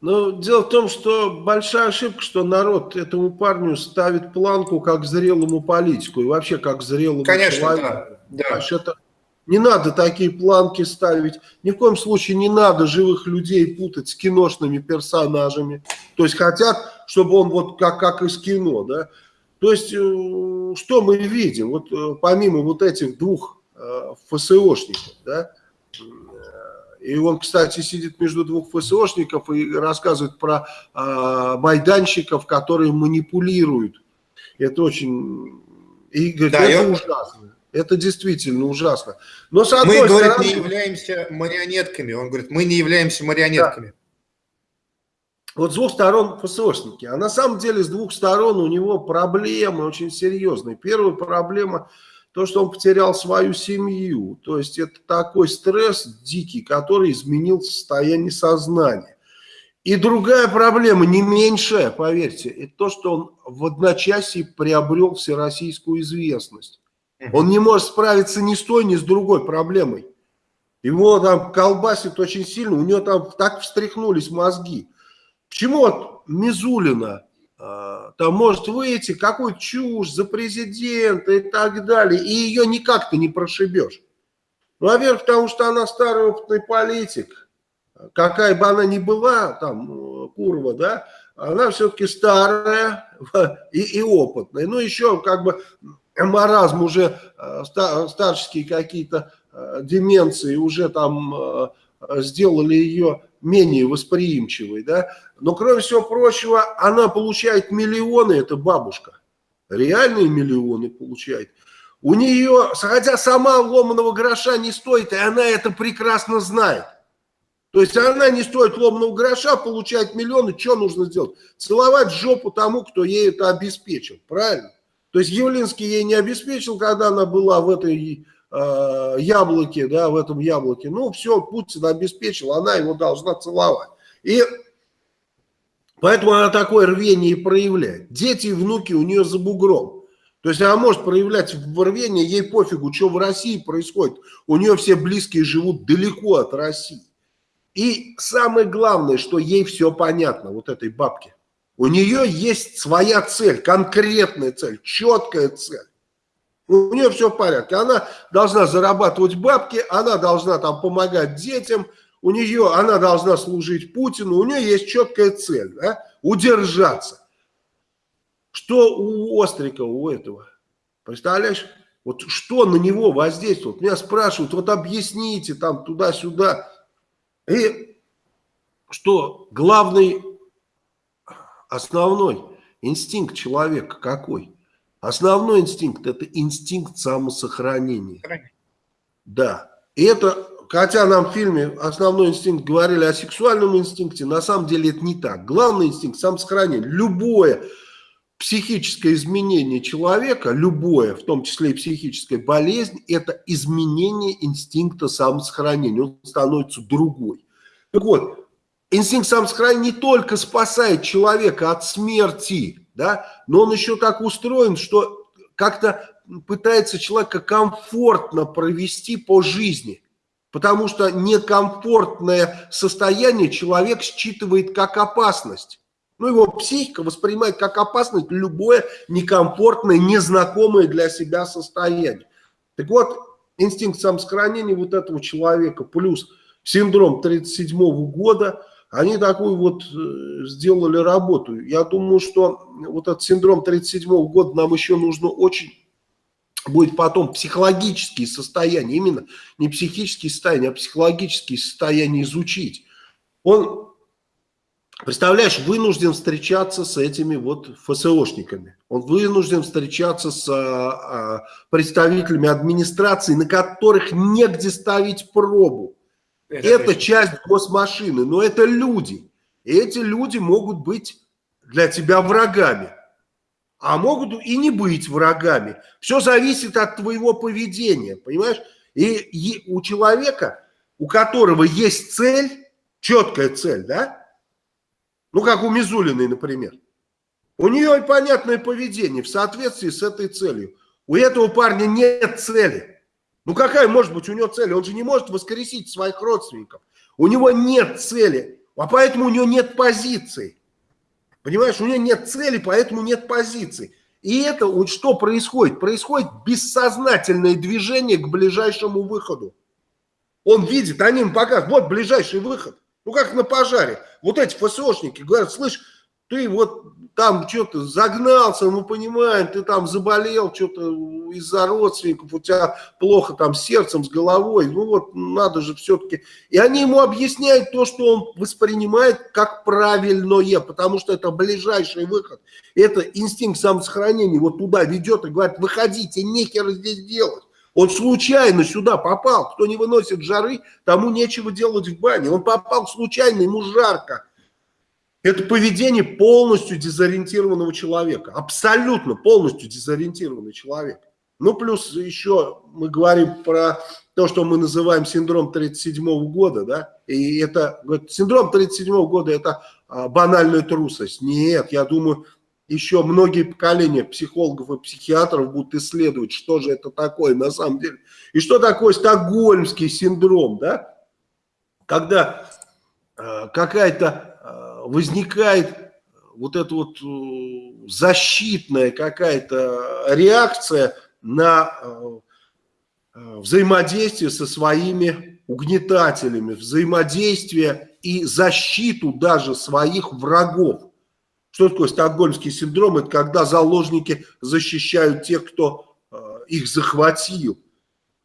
Ну, дело в том, что большая ошибка, что народ этому парню ставит планку как зрелому политику и вообще как зрелому Конечно, человеку. Да, да. Это, не надо такие планки ставить. Ни в коем случае не надо живых людей путать с киношными персонажами. То есть хотят, чтобы он вот как, как из кино, да. То есть э, что мы видим? Вот э, помимо вот этих двух э, ФСОшников, да, и он, кстати, сидит между двух ФСОшников и рассказывает про э, майданщиков, которые манипулируют. Это очень... И говорит, да, это ужасно. Это действительно ужасно. Но с одной мы, стороны... говорит, не являемся марионетками. Он говорит, мы не являемся марионетками. Да. Вот с двух сторон ФСОшники. А на самом деле с двух сторон у него проблемы очень серьезные. Первая проблема – то, что он потерял свою семью. То есть это такой стресс дикий, который изменил состояние сознания. И другая проблема, не меньшая, поверьте, это то, что он в одночасье приобрел всероссийскую известность. Он не может справиться ни с той, ни с другой проблемой. Его там колбасит очень сильно, у него там так встряхнулись мозги. Почему вот Мизулина там может выйти какой чушь за президента и так далее, и ее никак ты не прошибешь. Ну, во-первых, потому что она старый опытный политик, какая бы она ни была, там, Курва, да, она все-таки старая и, и опытная. Ну, еще как бы маразм уже, а, старческие какие-то а, деменции уже там сделали ее менее восприимчивой, да, но кроме всего прочего, она получает миллионы, это бабушка, реальные миллионы получает. У нее, хотя сама ломаного гроша не стоит, и она это прекрасно знает. То есть она не стоит ломаного гроша, получает миллионы, что нужно сделать? Целовать жопу тому, кто ей это обеспечил, правильно? То есть Явлинский ей не обеспечил, когда она была в этой э, яблоке, да, в этом яблоке. Ну, все, Путин обеспечил, она его должна целовать. И поэтому она такое рвение проявляет. Дети и внуки у нее за бугром. То есть она может проявлять рвение, ей пофигу, что в России происходит. У нее все близкие живут далеко от России. И самое главное, что ей все понятно, вот этой бабке. У нее есть своя цель, конкретная цель, четкая цель. У нее все в порядке. Она должна зарабатывать бабки, она должна там помогать детям, у нее, она должна служить Путину, у нее есть четкая цель, да? удержаться. Что у Острикова, у этого? Представляешь? Вот что на него воздействует? Меня спрашивают, вот объясните там туда-сюда. И что главный, основной инстинкт человека какой? Основной инстинкт – это инстинкт самосохранения. Да. И это, хотя нам в фильме основной инстинкт говорили о сексуальном инстинкте, на самом деле это не так. Главный инстинкт – самосохранение. Любое психическое изменение человека, любое, в том числе и психическая болезнь, это изменение инстинкта самосохранения. Он становится другой. Так вот, инстинкт самосохранения не только спасает человека от смерти, да, но он еще так устроен, что как-то пытается человека комфортно провести по жизни, потому что некомфортное состояние человек считывает как опасность. Ну, его психика воспринимает как опасность любое некомфортное, незнакомое для себя состояние. Так вот, инстинкт самосохранения вот этого человека плюс синдром 37 года – они такую вот э, сделали работу. Я думаю, что вот этот синдром 37 года нам еще нужно очень будет потом психологические состояния, именно не психические состояния, а психологические состояния изучить. Он, представляешь, вынужден встречаться с этими вот ФСОшниками. Он вынужден встречаться с а, а, представителями администрации, на которых негде ставить пробу. Это, это часть госмашины, но это люди. И эти люди могут быть для тебя врагами, а могут и не быть врагами. Все зависит от твоего поведения, понимаешь? И, и у человека, у которого есть цель, четкая цель, да? Ну, как у Мизулиной, например. У нее понятное поведение в соответствии с этой целью. У этого парня нет цели. Ну какая может быть у него цель? Он же не может воскресить своих родственников. У него нет цели. А поэтому у него нет позиции. Понимаешь, у него нет цели, поэтому нет позиции. И это вот что происходит? Происходит бессознательное движение к ближайшему выходу. Он видит, они ему показывают, вот ближайший выход. Ну как на пожаре. Вот эти ФСОшники говорят, слышь, ты вот там что-то загнался, мы понимаем, ты там заболел что-то из-за родственников, у тебя плохо там с сердцем, с головой, ну вот надо же все-таки. И они ему объясняют то, что он воспринимает как правильное, потому что это ближайший выход. Это инстинкт самосохранения вот туда ведет и говорит, выходите, нехер здесь делать. Он случайно сюда попал. Кто не выносит жары, тому нечего делать в бане. Он попал случайно, ему жарко. Это поведение полностью дезориентированного человека. Абсолютно полностью дезориентированный человек. Ну, плюс еще мы говорим про то, что мы называем синдром 37 года, да, и это, говорит, синдром 37 года это а, банальная трусость. Нет, я думаю, еще многие поколения психологов и психиатров будут исследовать, что же это такое на самом деле. И что такое стокгольмский синдром, да, когда э, какая-то возникает вот эта вот э, защитная какая-то реакция на э, э, взаимодействие со своими угнетателями, взаимодействие и защиту даже своих врагов. Что такое стокгольмский синдром? Это когда заложники защищают тех, кто их захватил.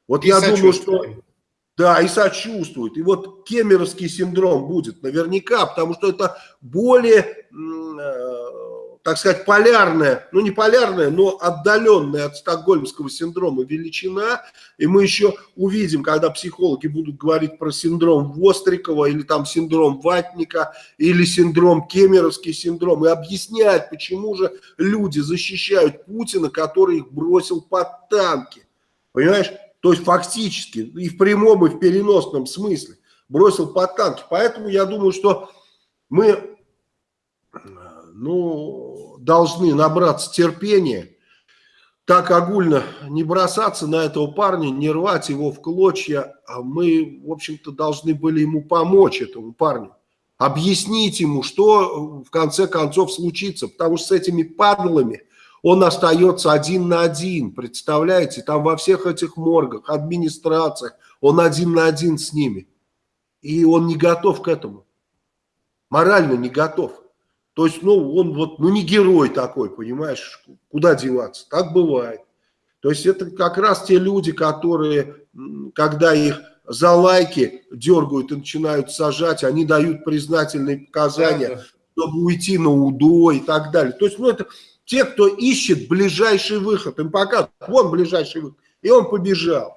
Вот и я думаю, что да, и сочувствует. И вот кемеровский синдром будет наверняка, потому что это более, э, так сказать, полярная, ну не полярная, но отдаленная от стокгольмского синдрома величина. И мы еще увидим, когда психологи будут говорить про синдром Вострикова или там синдром Ватника или синдром Кемеровский синдром и объяснять, почему же люди защищают Путина, который их бросил под танки. Понимаешь? То есть фактически и в прямом, и в переносном смысле бросил под танки. Поэтому я думаю, что мы ну, должны набраться терпения, так огульно не бросаться на этого парня, не рвать его в клочья. А мы, в общем-то, должны были ему помочь, этому парню. Объяснить ему, что в конце концов случится. Потому что с этими падлами он остается один на один, представляете, там во всех этих моргах, администрациях, он один на один с ними. И он не готов к этому, морально не готов. То есть, ну, он вот, ну, не герой такой, понимаешь, куда деваться, так бывает. То есть, это как раз те люди, которые, когда их за лайки дергают и начинают сажать, они дают признательные показания, чтобы уйти на УДО и так далее. То есть, ну, это те, кто ищет ближайший выход, им показывают, вон ближайший выход. И он побежал.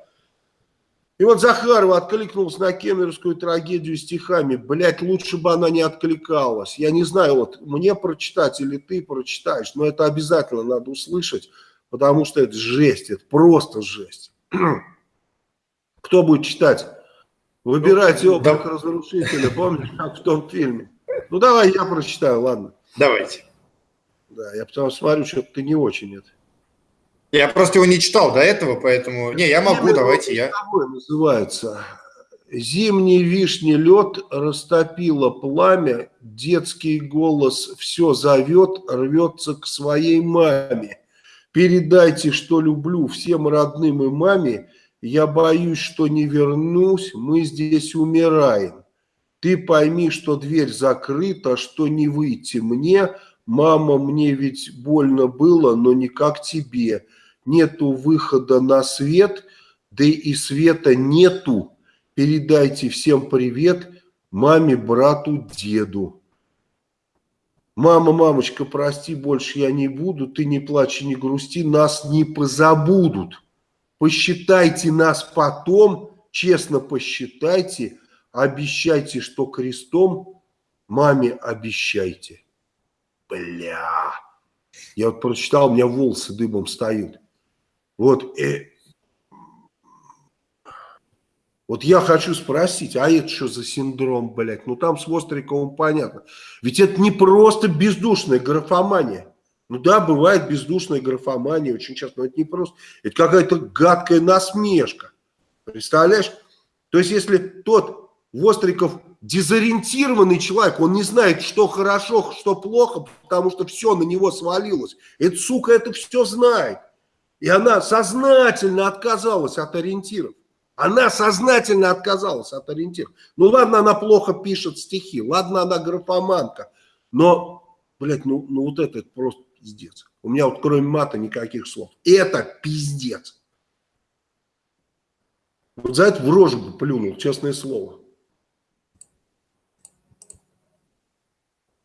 И вот Захарова откликнулась на кемеровскую трагедию стихами. Блять, лучше бы она не откликалась. Я не знаю, вот мне прочитать или ты прочитаешь, но это обязательно надо услышать, потому что это жесть, это просто жесть. Кто будет читать? Выбирайте облик да. разрушителя, помнишь, как в том фильме? Ну давай я прочитаю, ладно. Давайте. Да, я потому смотрю, что ты не очень это. Я просто его не читал до этого, поэтому... Не, я могу, давайте я... называется. Зимний вишни лед растопило пламя, детский голос все зовет, рвется к своей маме. Передайте, что люблю всем родным и маме, я боюсь, что не вернусь, мы здесь умираем. Ты пойми, что дверь закрыта, что не выйти мне, Мама, мне ведь больно было, но не как тебе. Нету выхода на свет, да и света нету. Передайте всем привет маме, брату, деду. Мама, мамочка, прости, больше я не буду, ты не плачь и не грусти, нас не позабудут. Посчитайте нас потом, честно посчитайте, обещайте, что крестом маме обещайте. Бля. Я вот прочитал, у меня волосы дыбом встают. Вот, э, вот я хочу спросить, а это что за синдром, блядь? Ну там с Востриковым понятно. Ведь это не просто бездушная графомания. Ну да, бывает бездушная графомания очень часто, но это не просто. Это какая-то гадкая насмешка. Представляешь? То есть если тот Востриков дезориентированный человек, он не знает, что хорошо, что плохо, потому что все на него свалилось. Эта сука это все знает. И она сознательно отказалась от ориентиров. Она сознательно отказалась от ориентиров. Ну ладно, она плохо пишет стихи, ладно, она графоманка, но, блядь, ну, ну вот это, это просто пиздец. У меня вот кроме мата никаких слов. Это пиздец. Вот за это в рожу бы плюнул, честное слово.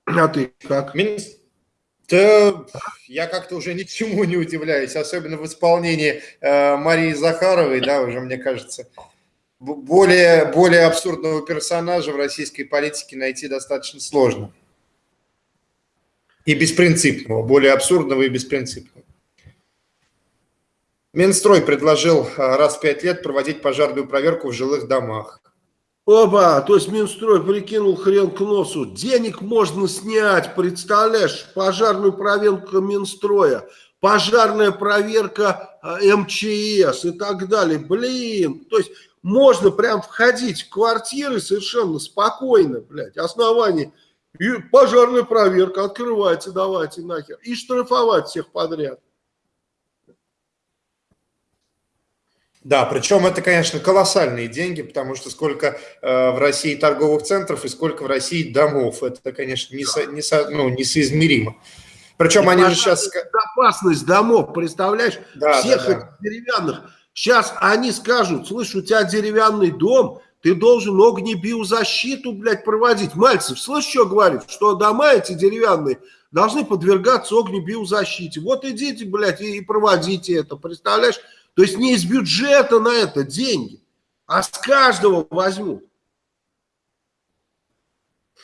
А ты как? Да, я как-то уже ни к чему не удивляюсь, особенно в исполнении э, Марии Захаровой, да, уже, мне кажется, более, более абсурдного персонажа в российской политике найти достаточно сложно. И беспринципного, более абсурдного и беспринципного. Минстрой предложил э, раз в пять лет проводить пожарную проверку в жилых домах. Опа, то есть Минстрой прикинул хрен к носу. Денег можно снять, представляешь, пожарную проверку Минстроя, пожарная проверка э, МЧС и так далее. Блин, то есть можно прям входить в квартиры совершенно спокойно, блядь, основание. И пожарная проверка, открывайте, давайте нахер. И штрафовать всех подряд. Да, причем это, конечно, колоссальные деньги, потому что сколько э, в России торговых центров и сколько в России домов. Это, конечно, не, со, не, со, ну, несоизмеримо. Причем и они же сейчас... Безопасность домов, представляешь? Да, Всех да, да. деревянных. Сейчас они скажут, слышь, у тебя деревянный дом, ты должен огнебиозащиту, блядь, проводить. Мальцев, слышь, что говорит? Что дома эти деревянные должны подвергаться огнебиозащите. Вот идите, блядь, и проводите это, представляешь? То есть не из бюджета на это деньги, а с каждого возьмут.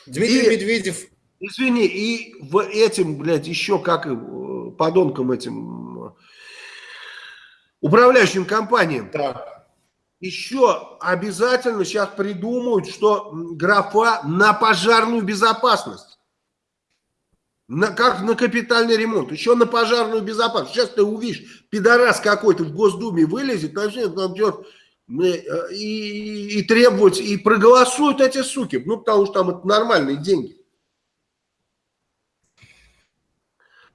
Дмитрий и, Медведев. Извини, и в этим, блядь, еще как и э, подонкам этим э, управляющим компаниям. Да. Еще обязательно сейчас придумают, что графа на пожарную безопасность. На, как на капитальный ремонт, еще на пожарную безопасность. Сейчас ты увидишь, пидорас какой-то в Госдуме вылезет, начнет там идет э, и, и требовать, и проголосуют эти суки, ну, потому что там это нормальные деньги.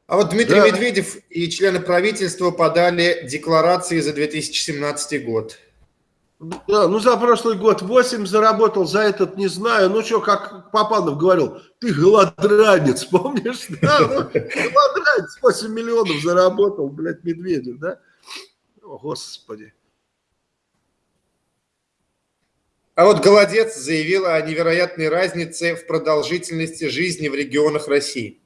А вот Дмитрий да. Медведев и члены правительства подали декларации за 2017 год. Да, ну за прошлый год 8 заработал, за этот не знаю. Ну что, как Попанов говорил, ты голодранец, помнишь? Да, ну, голодранец, 8 миллионов заработал, блядь, Медведев, да? О, Господи. А вот Голодец заявила о невероятной разнице в продолжительности жизни в регионах России.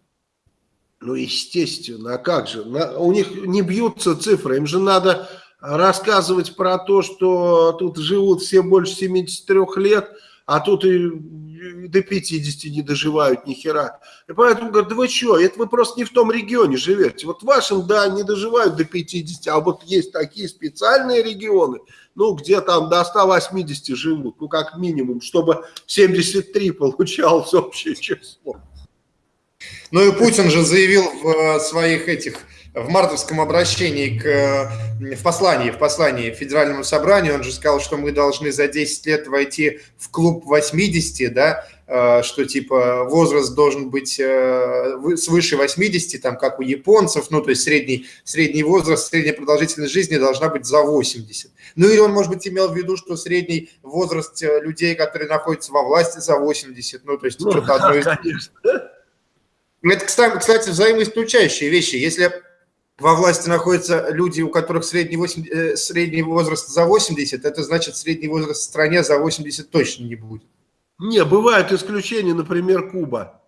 Ну, естественно, а как же? У них не бьются цифры, им же надо рассказывать про то, что тут живут все больше 73 лет, а тут и до 50 не доживают ни хера. И поэтому говорят, да вы что, это вы просто не в том регионе живете. Вот в вашем, да, не доживают до 50, а вот есть такие специальные регионы, ну, где там до 180 живут, ну, как минимум, чтобы 73 получалось общее число. Ну и Путин же заявил в э, своих этих в мартовском обращении к, э, в послании, в послании Федеральному собранию, он же сказал, что мы должны за 10 лет войти в клуб 80, да, э, что типа возраст должен быть э, свыше 80, там как у японцев, ну то есть средний, средний возраст, средняя продолжительность жизни должна быть за 80. Ну или он, может быть, имел в виду, что средний возраст людей, которые находятся во власти, за 80, ну то есть ну, что-то одно из... Конечно. Это, кстати, взаимоисключающие вещи. Если во власти находятся люди, у которых средний, 8, э, средний возраст за 80, это значит, средний возраст в стране за 80 точно не будет. Не, бывают исключения, например, Куба.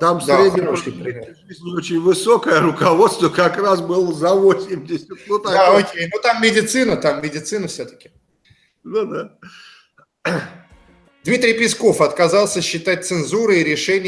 Там да, средняя жизнь очень высокое, руководство как раз было за 80. Ну, так да, вот. окей, ну там медицина, там медицина все-таки. Ну да. Дмитрий Песков отказался считать цензурой решение